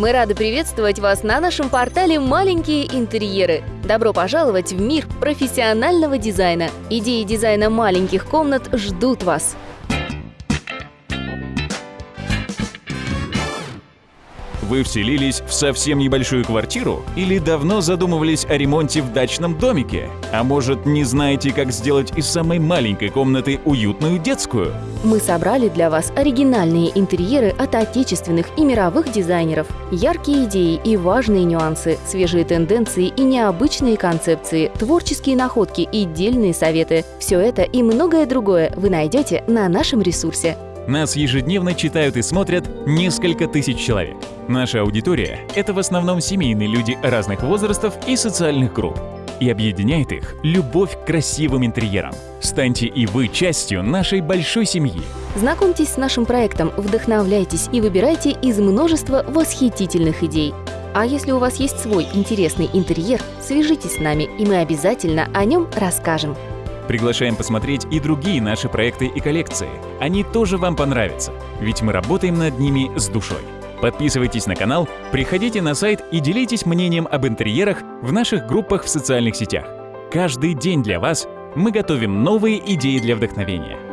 Мы рады приветствовать вас на нашем портале «Маленькие интерьеры». Добро пожаловать в мир профессионального дизайна. Идеи дизайна маленьких комнат ждут вас. Вы вселились в совсем небольшую квартиру или давно задумывались о ремонте в дачном домике? А может, не знаете, как сделать из самой маленькой комнаты уютную детскую? Мы собрали для вас оригинальные интерьеры от отечественных и мировых дизайнеров. Яркие идеи и важные нюансы, свежие тенденции и необычные концепции, творческие находки и дельные советы. Все это и многое другое вы найдете на нашем ресурсе. Нас ежедневно читают и смотрят несколько тысяч человек. Наша аудитория — это в основном семейные люди разных возрастов и социальных групп. И объединяет их любовь к красивым интерьерам. Станьте и вы частью нашей большой семьи. Знакомьтесь с нашим проектом, вдохновляйтесь и выбирайте из множества восхитительных идей. А если у вас есть свой интересный интерьер, свяжитесь с нами, и мы обязательно о нем расскажем. Приглашаем посмотреть и другие наши проекты и коллекции. Они тоже вам понравятся, ведь мы работаем над ними с душой. Подписывайтесь на канал, приходите на сайт и делитесь мнением об интерьерах в наших группах в социальных сетях. Каждый день для вас мы готовим новые идеи для вдохновения.